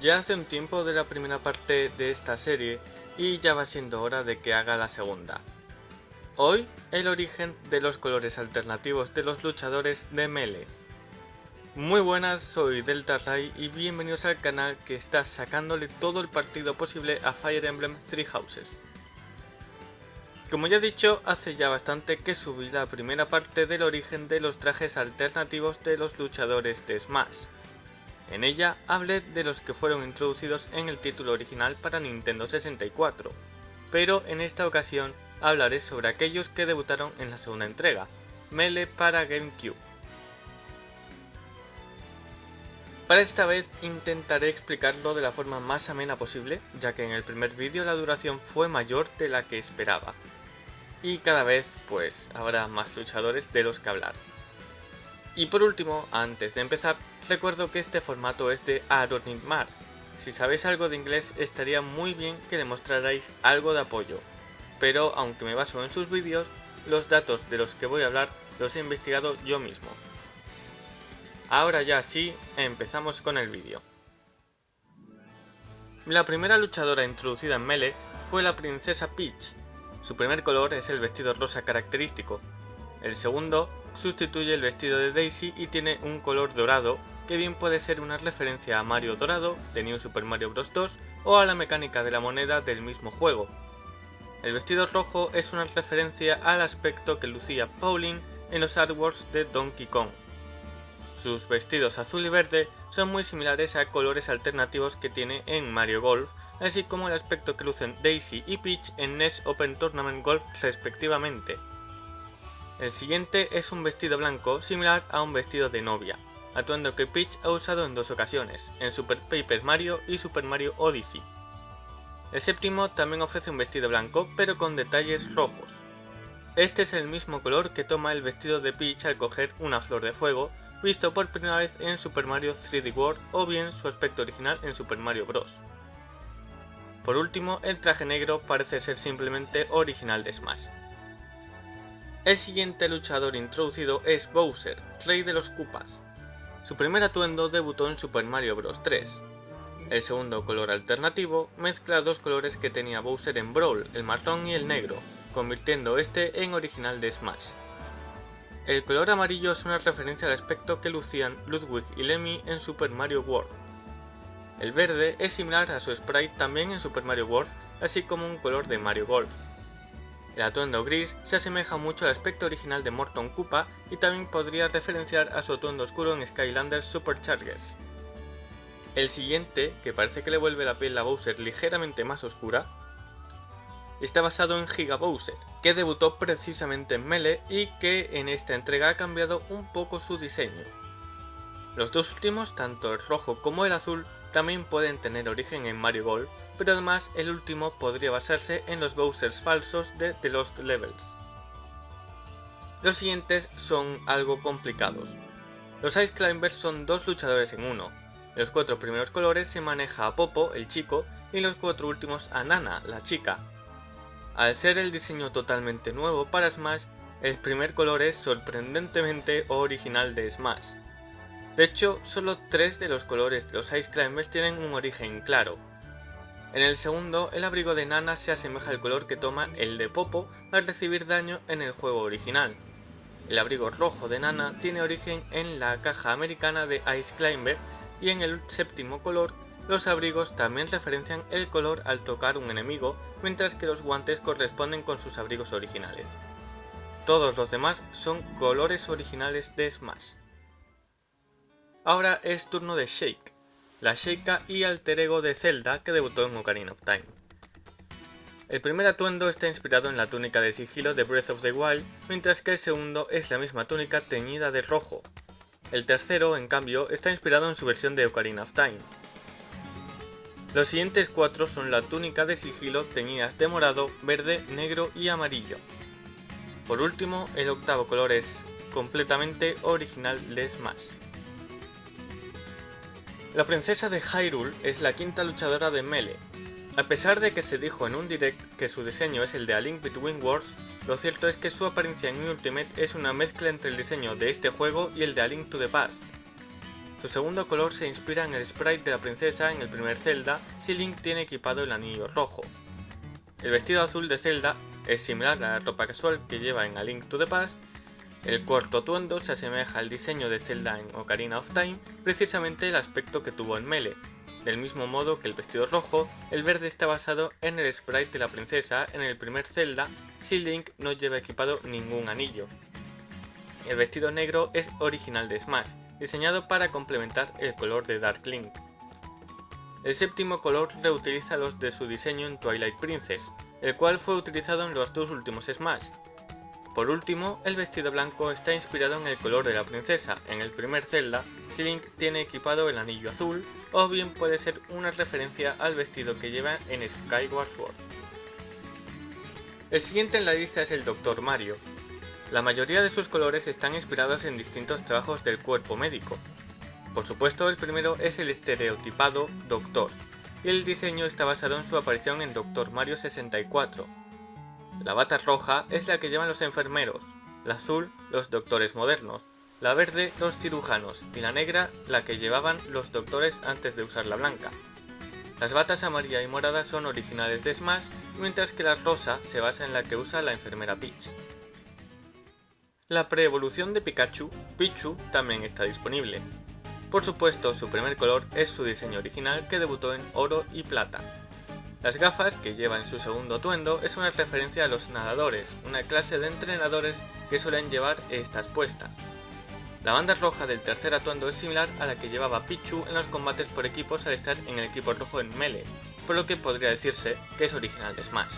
Ya hace un tiempo de la primera parte de esta serie y ya va siendo hora de que haga la segunda. Hoy, el origen de los colores alternativos de los luchadores de Melee. Muy buenas, soy Delta Ray y bienvenidos al canal que está sacándole todo el partido posible a Fire Emblem Three Houses. Como ya he dicho, hace ya bastante que subí la primera parte del origen de los trajes alternativos de los luchadores de Smash. En ella hablé de los que fueron introducidos en el título original para Nintendo 64, pero en esta ocasión hablaré sobre aquellos que debutaron en la segunda entrega, Melee para GameCube. Para esta vez intentaré explicarlo de la forma más amena posible, ya que en el primer vídeo la duración fue mayor de la que esperaba, y cada vez pues habrá más luchadores de los que hablar. Y por último, antes de empezar, recuerdo que este formato es de Mar. Si sabéis algo de inglés estaría muy bien que le mostrarais algo de apoyo, pero aunque me baso en sus vídeos, los datos de los que voy a hablar los he investigado yo mismo. Ahora ya sí, empezamos con el vídeo. La primera luchadora introducida en Melee fue la princesa Peach, su primer color es el vestido rosa característico. El segundo sustituye el vestido de Daisy y tiene un color dorado, que bien puede ser una referencia a Mario Dorado de New Super Mario Bros. 2 o a la mecánica de la moneda del mismo juego. El vestido rojo es una referencia al aspecto que lucía Pauline en los artworks de Donkey Kong. Sus vestidos azul y verde son muy similares a colores alternativos que tiene en Mario Golf, así como el aspecto que lucen Daisy y Peach en NES Open Tournament Golf respectivamente. El siguiente es un vestido blanco similar a un vestido de novia, atuendo que Peach ha usado en dos ocasiones, en Super Paper Mario y Super Mario Odyssey. El séptimo también ofrece un vestido blanco, pero con detalles rojos. Este es el mismo color que toma el vestido de Peach al coger una flor de fuego, visto por primera vez en Super Mario 3D World o bien su aspecto original en Super Mario Bros. Por último, el traje negro parece ser simplemente original de Smash. El siguiente luchador introducido es Bowser, rey de los Koopas. Su primer atuendo debutó en Super Mario Bros. 3. El segundo color alternativo mezcla dos colores que tenía Bowser en Brawl, el marrón y el negro, convirtiendo este en original de Smash. El color amarillo es una referencia al aspecto que lucían Ludwig y Lemmy en Super Mario World. El verde es similar a su sprite también en Super Mario World, así como un color de Mario Golf. El atuendo gris se asemeja mucho al aspecto original de Morton Koopa y también podría referenciar a su atuendo oscuro en Skylanders Superchargers. El siguiente, que parece que le vuelve la piel a Bowser ligeramente más oscura, está basado en Giga Bowser, que debutó precisamente en Melee y que en esta entrega ha cambiado un poco su diseño. Los dos últimos, tanto el rojo como el azul, también pueden tener origen en Mario Golf, pero además el último podría basarse en los Bowsers falsos de The Lost Levels. Los siguientes son algo complicados. Los Ice Climbers son dos luchadores en uno, los cuatro primeros colores se maneja a Popo, el chico, y los cuatro últimos a Nana, la chica. Al ser el diseño totalmente nuevo para Smash, el primer color es sorprendentemente original de Smash. De hecho, solo tres de los colores de los Ice Climbers tienen un origen claro. En el segundo, el abrigo de Nana se asemeja al color que toma el de Popo al recibir daño en el juego original. El abrigo rojo de Nana tiene origen en la caja americana de Ice Climber y en el séptimo color, los abrigos también referencian el color al tocar un enemigo, mientras que los guantes corresponden con sus abrigos originales. Todos los demás son colores originales de Smash. Ahora es turno de Shake, la Sheikah y alter ego de Zelda que debutó en Ocarina of Time. El primer atuendo está inspirado en la túnica de sigilo de Breath of the Wild, mientras que el segundo es la misma túnica teñida de rojo, el tercero, en cambio, está inspirado en su versión de Ocarina of Time. Los siguientes cuatro son la túnica de sigilo teñidas de morado, verde, negro y amarillo. Por último, el octavo color es completamente original de Smash. La princesa de Hyrule es la quinta luchadora de Melee. A pesar de que se dijo en un direct que su diseño es el de A Link Between Worlds, lo cierto es que su apariencia en Ultimate es una mezcla entre el diseño de este juego y el de A Link to the Past. Su segundo color se inspira en el sprite de la princesa en el primer Zelda si Link tiene equipado el anillo rojo. El vestido azul de Zelda es similar a la ropa casual que lleva en A Link to the Past, el cuarto atuendo se asemeja al diseño de Zelda en Ocarina of Time, precisamente el aspecto que tuvo en Melee. Del mismo modo que el vestido rojo, el verde está basado en el sprite de la princesa en el primer Zelda si Link no lleva equipado ningún anillo. El vestido negro es original de Smash, diseñado para complementar el color de Dark Link. El séptimo color reutiliza los de su diseño en Twilight Princess, el cual fue utilizado en los dos últimos Smash. Por último, el vestido blanco está inspirado en el color de la princesa en el primer Zelda Link tiene equipado el anillo azul, o bien puede ser una referencia al vestido que lleva en Skyward Sword. El siguiente en la lista es el Dr. Mario, la mayoría de sus colores están inspirados en distintos trabajos del cuerpo médico. Por supuesto, el primero es el estereotipado Doctor, y el diseño está basado en su aparición en Doctor Mario 64. La bata roja es la que llevan los enfermeros, la azul los doctores modernos, la verde los cirujanos y la negra la que llevaban los doctores antes de usar la blanca. Las batas amarilla y morada son originales de Smash, mientras que la rosa se basa en la que usa la enfermera Peach. La pre-evolución de Pikachu, Pichu, también está disponible. Por supuesto, su primer color es su diseño original que debutó en oro y plata. Las gafas que lleva en su segundo atuendo es una referencia a los nadadores, una clase de entrenadores que suelen llevar estas puestas. La banda roja del tercer atuendo es similar a la que llevaba Pichu en los combates por equipos al estar en el equipo rojo en Melee, por lo que podría decirse que es original de Smash.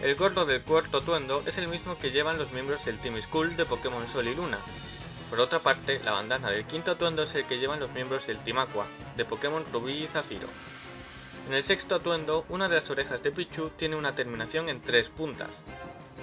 El gorro del cuarto atuendo es el mismo que llevan los miembros del Team Skull de Pokémon Sol y Luna. Por otra parte, la bandana del quinto atuendo es el que llevan los miembros del Team Aqua, de Pokémon Rubí y Zafiro. En el sexto atuendo, una de las orejas de Pichu tiene una terminación en tres puntas.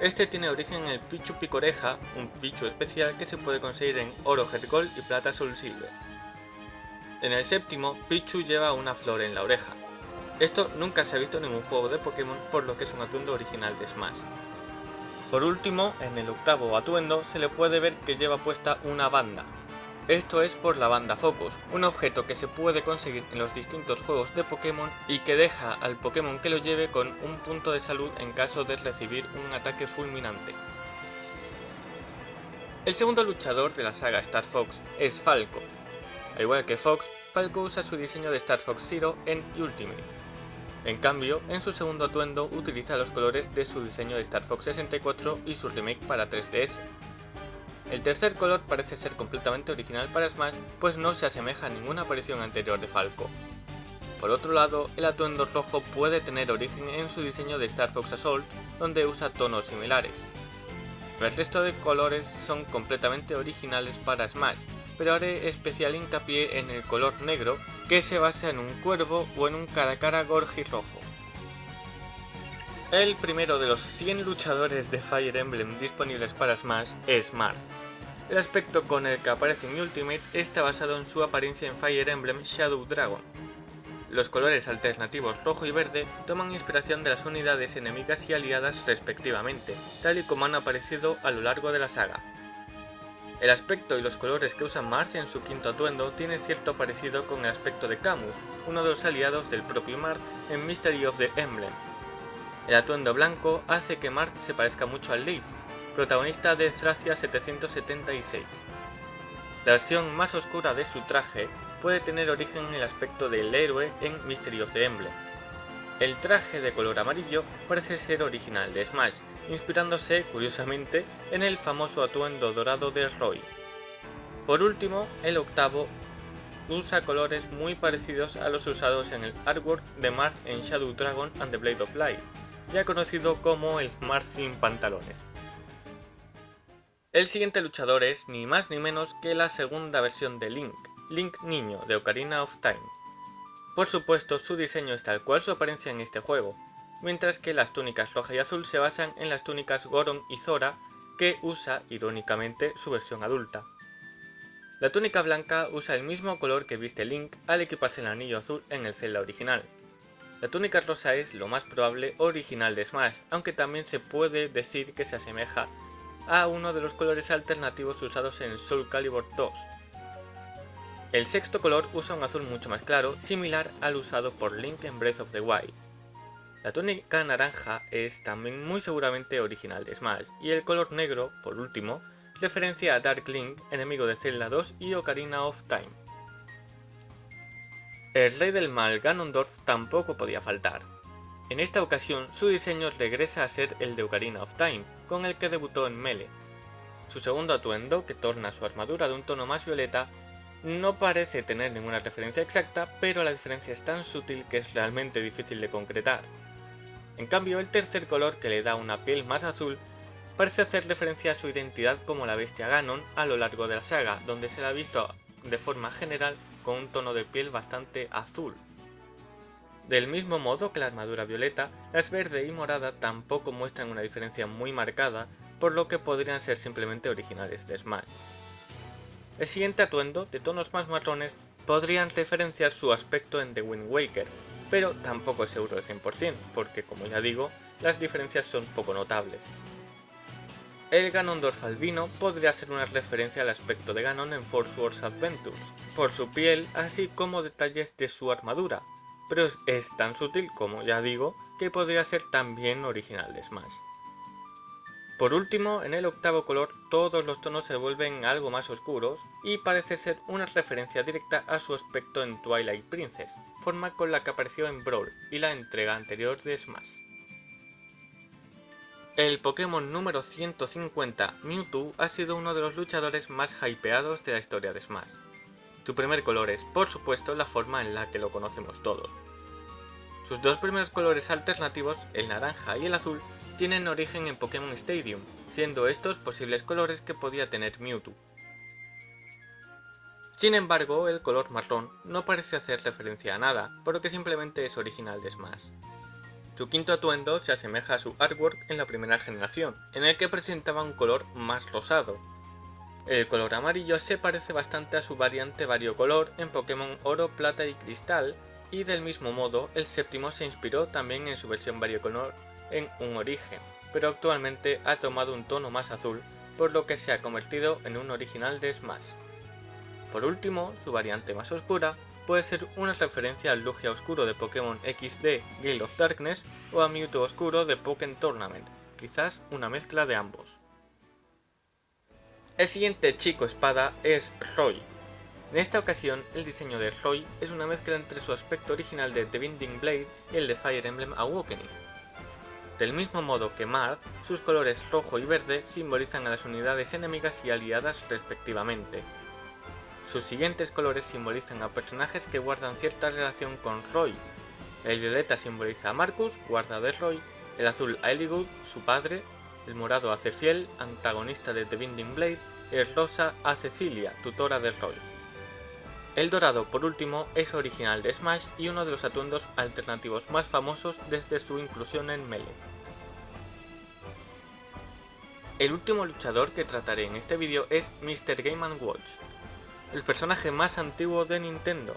Este tiene origen en el Pichu Picoreja, un Pichu especial que se puede conseguir en oro Gold y plata Soul Silver. En el séptimo, Pichu lleva una flor en la oreja. Esto nunca se ha visto en ningún juego de Pokémon por lo que es un atuendo original de Smash. Por último, en el octavo atuendo se le puede ver que lleva puesta una banda. Esto es por la banda Focus, un objeto que se puede conseguir en los distintos juegos de Pokémon y que deja al Pokémon que lo lleve con un punto de salud en caso de recibir un ataque fulminante. El segundo luchador de la saga Star Fox es Falco. Al igual que Fox, Falco usa su diseño de Star Fox Zero en Ultimate. En cambio, en su segundo atuendo utiliza los colores de su diseño de Star Fox 64 y su remake para 3DS. El tercer color parece ser completamente original para Smash, pues no se asemeja a ninguna aparición anterior de Falco. Por otro lado, el atuendo rojo puede tener origen en su diseño de Star Fox Assault, donde usa tonos similares. El resto de colores son completamente originales para Smash, pero haré especial hincapié en el color negro, que se basa en un cuervo o en un cara a cara gorgi rojo. El primero de los 100 luchadores de Fire Emblem disponibles para Smash es Marth. El aspecto con el que aparece en Ultimate está basado en su apariencia en Fire Emblem Shadow Dragon. Los colores alternativos rojo y verde toman inspiración de las unidades enemigas y aliadas respectivamente, tal y como han aparecido a lo largo de la saga. El aspecto y los colores que usa Marth en su quinto atuendo tiene cierto parecido con el aspecto de Camus, uno de los aliados del propio Marth en Mystery of the Emblem. El atuendo blanco hace que Marth se parezca mucho al Leaf, protagonista de Thracia 776. La versión más oscura de su traje puede tener origen en el aspecto del héroe en Mystery of the Emblem, el traje de color amarillo parece ser original de Smash, inspirándose, curiosamente, en el famoso atuendo dorado de Roy. Por último, el octavo usa colores muy parecidos a los usados en el artwork de Marth en Shadow Dragon and the Blade of Light, ya conocido como el Marth sin pantalones. El siguiente luchador es ni más ni menos que la segunda versión de Link, Link Niño de Ocarina of Time. Por supuesto, su diseño es tal cual su apariencia en este juego, mientras que las túnicas roja y azul se basan en las túnicas Goron y Zora, que usa, irónicamente, su versión adulta. La túnica blanca usa el mismo color que viste Link al equiparse el anillo azul en el Zelda original. La túnica rosa es, lo más probable, original de Smash, aunque también se puede decir que se asemeja a uno de los colores alternativos usados en Soul Calibur 2. El sexto color usa un azul mucho más claro, similar al usado por Link en Breath of the Wild. La túnica naranja es también muy seguramente original de Smash, y el color negro, por último, referencia a Dark Link, enemigo de Zelda 2 y Ocarina of Time. El rey del mal Ganondorf tampoco podía faltar. En esta ocasión su diseño regresa a ser el de Ocarina of Time, con el que debutó en Melee. Su segundo atuendo, que torna su armadura de un tono más violeta, no parece tener ninguna referencia exacta, pero la diferencia es tan sutil que es realmente difícil de concretar. En cambio, el tercer color, que le da una piel más azul, parece hacer referencia a su identidad como la bestia Ganon a lo largo de la saga, donde se la ha visto de forma general con un tono de piel bastante azul. Del mismo modo que la armadura violeta, las verde y morada tampoco muestran una diferencia muy marcada, por lo que podrían ser simplemente originales de Smash. El siguiente atuendo, de tonos más marrones, podrían referenciar su aspecto en The Wind Waker, pero tampoco es seguro de 100%, porque como ya digo, las diferencias son poco notables. El Ganondorf albino podría ser una referencia al aspecto de Ganon en Force Wars Adventures, por su piel así como detalles de su armadura, pero es tan sutil como ya digo que podría ser también original de Smash. Por último, en el octavo color todos los tonos se vuelven algo más oscuros y parece ser una referencia directa a su aspecto en Twilight Princess, forma con la que apareció en Brawl y la entrega anterior de Smash. El Pokémon número 150, Mewtwo, ha sido uno de los luchadores más hypeados de la historia de Smash. Su primer color es, por supuesto, la forma en la que lo conocemos todos. Sus dos primeros colores alternativos, el naranja y el azul, tienen origen en Pokémon Stadium, siendo estos posibles colores que podía tener Mewtwo. Sin embargo, el color marrón no parece hacer referencia a nada, por lo que simplemente es original de Smash. Su quinto atuendo se asemeja a su artwork en la primera generación, en el que presentaba un color más rosado. El color amarillo se parece bastante a su variante variocolor en Pokémon Oro, Plata y Cristal, y del mismo modo el séptimo se inspiró también en su versión variocolor en un origen, pero actualmente ha tomado un tono más azul, por lo que se ha convertido en un original de Smash. Por último, su variante más oscura puede ser una referencia al Lugia Oscuro de Pokémon XD Gale of Darkness o a Mewtwo Oscuro de Pokémon Tournament, quizás una mezcla de ambos. El siguiente chico espada es Roy. En esta ocasión, el diseño de Roy es una mezcla entre su aspecto original de The Binding Blade y el de Fire Emblem Awakening, del mismo modo que Marth, sus colores rojo y verde simbolizan a las unidades enemigas y aliadas respectivamente. Sus siguientes colores simbolizan a personajes que guardan cierta relación con Roy. El violeta simboliza a Marcus, guarda de Roy, el azul a Eligood, su padre, el morado a Cefiel, antagonista de The Binding Blade, el rosa a Cecilia, tutora de Roy. El dorado, por último, es original de Smash y uno de los atuendos alternativos más famosos desde su inclusión en Melee. El último luchador que trataré en este vídeo es Mr. Game Watch, el personaje más antiguo de Nintendo.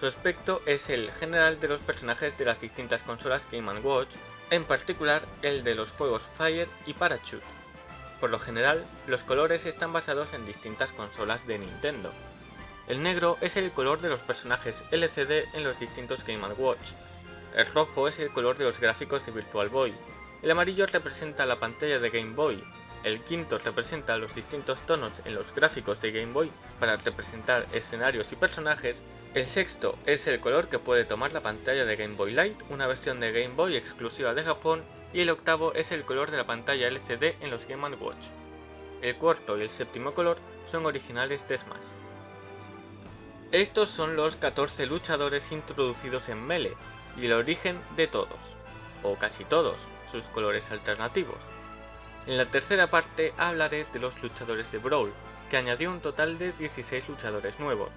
Su aspecto es el general de los personajes de las distintas consolas Game Watch, en particular el de los juegos Fire y Parachute. Por lo general, los colores están basados en distintas consolas de Nintendo, el negro es el color de los personajes LCD en los distintos Game Watch. El rojo es el color de los gráficos de Virtual Boy. El amarillo representa la pantalla de Game Boy. El quinto representa los distintos tonos en los gráficos de Game Boy para representar escenarios y personajes. El sexto es el color que puede tomar la pantalla de Game Boy Light, una versión de Game Boy exclusiva de Japón. Y el octavo es el color de la pantalla LCD en los Game Watch. El cuarto y el séptimo color son originales de Smash. Estos son los 14 luchadores introducidos en Melee y el origen de todos, o casi todos, sus colores alternativos. En la tercera parte hablaré de los luchadores de Brawl, que añadió un total de 16 luchadores nuevos.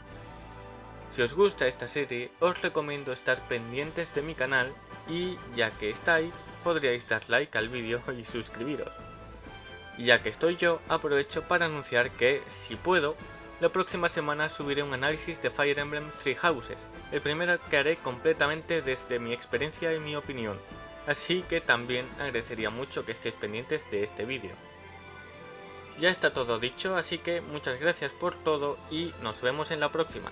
Si os gusta esta serie, os recomiendo estar pendientes de mi canal y, ya que estáis, podríais dar like al vídeo y suscribiros. Ya que estoy yo, aprovecho para anunciar que, si puedo, la próxima semana subiré un análisis de Fire Emblem Three Houses, el primero que haré completamente desde mi experiencia y mi opinión, así que también agradecería mucho que estéis pendientes de este vídeo. Ya está todo dicho, así que muchas gracias por todo y nos vemos en la próxima.